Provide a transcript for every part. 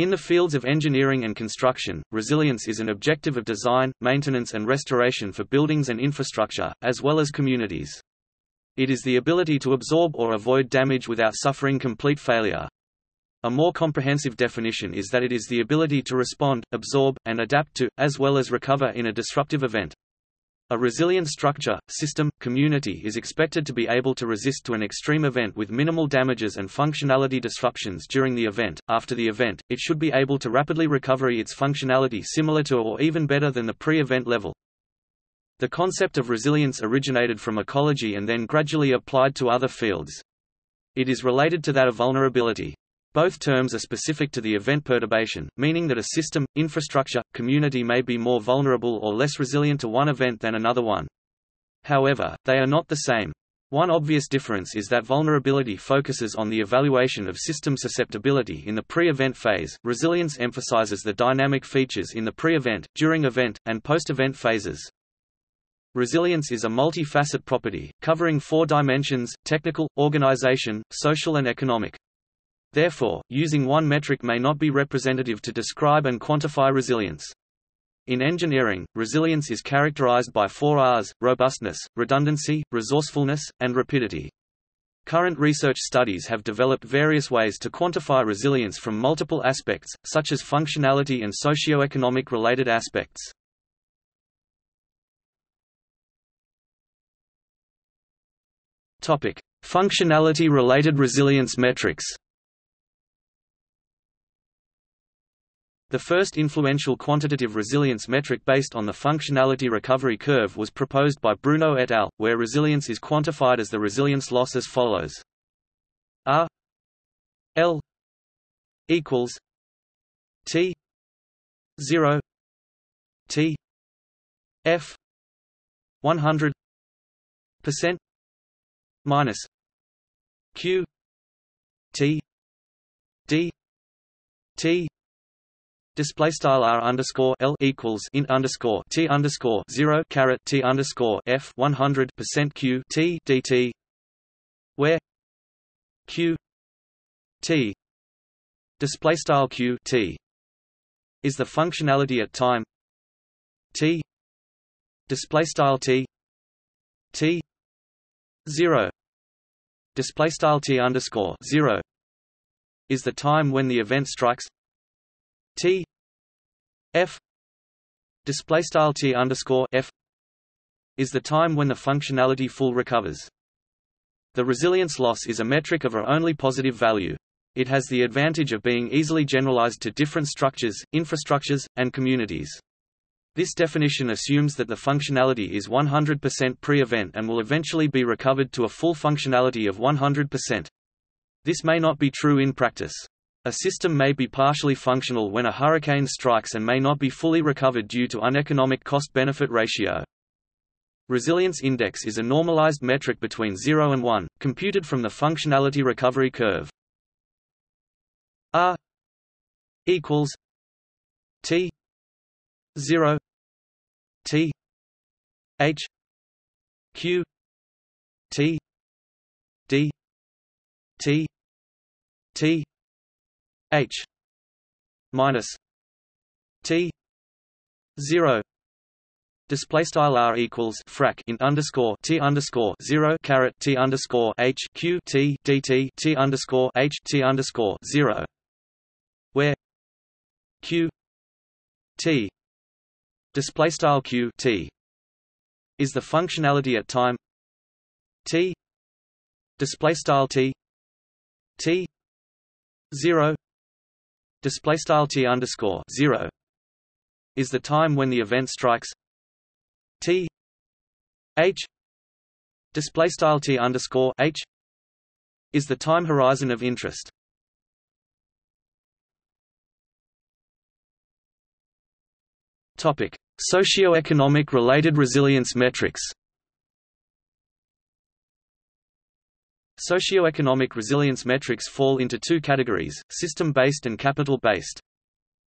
In the fields of engineering and construction, resilience is an objective of design, maintenance and restoration for buildings and infrastructure, as well as communities. It is the ability to absorb or avoid damage without suffering complete failure. A more comprehensive definition is that it is the ability to respond, absorb, and adapt to, as well as recover in a disruptive event. A resilient structure, system, community is expected to be able to resist to an extreme event with minimal damages and functionality disruptions during the event. After the event, it should be able to rapidly recover its functionality similar to or even better than the pre-event level. The concept of resilience originated from ecology and then gradually applied to other fields. It is related to that of vulnerability. Both terms are specific to the event perturbation, meaning that a system, infrastructure, community may be more vulnerable or less resilient to one event than another one. However, they are not the same. One obvious difference is that vulnerability focuses on the evaluation of system susceptibility in the pre-event phase, resilience emphasizes the dynamic features in the pre-event, during event, and post-event phases. Resilience is a multi-facet property, covering four dimensions, technical, organization, social and economic. Therefore, using one metric may not be representative to describe and quantify resilience. In engineering, resilience is characterized by four R's, robustness, redundancy, resourcefulness, and rapidity. Current research studies have developed various ways to quantify resilience from multiple aspects, such as functionality and socio-economic related aspects. Functionality-related resilience metrics The first influential quantitative resilience metric based on the functionality recovery curve was proposed by Bruneau et al., where resilience is quantified as the resilience loss as follows. R L equals T 0 T F 100 percent minus Q T D T Display style r underscore l equals int underscore t underscore zero caret t underscore f one hundred percent q t dt, where q t display style q t is the functionality at time t display style t t zero display style t underscore zero is the time when the event strikes T F display style T underscore F is the time when the functionality full recovers. The resilience loss is a metric of a only positive value. It has the advantage of being easily generalized to different structures, infrastructures, and communities. This definition assumes that the functionality is 100% pre-event and will eventually be recovered to a full functionality of 100%. This may not be true in practice. A system may be partially functional when a hurricane strikes and may not be fully recovered due to uneconomic cost-benefit ratio. Resilience index is a normalized metric between 0 and 1, computed from the functionality recovery curve. R equals T 0 T H Q T D T T H minus T zero. Display style r equals frac in underscore t underscore zero caret t underscore h q t dt t underscore h t underscore zero, where q t display style q t is the functionality at time t display style t t zero display style t underscore zero is the time when the event strikes t h display style t underscore h is the time horizon of interest. Topic: Socioeconomic related resilience metrics. Socioeconomic resilience metrics fall into two categories, system-based and capital-based.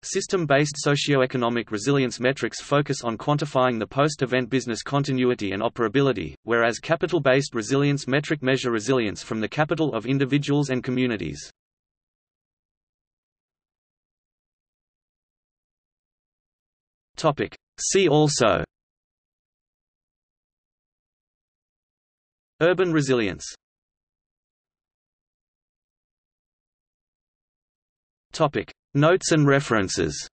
System-based socioeconomic resilience metrics focus on quantifying the post-event business continuity and operability, whereas capital-based resilience metric measure resilience from the capital of individuals and communities. See also Urban resilience Notes and references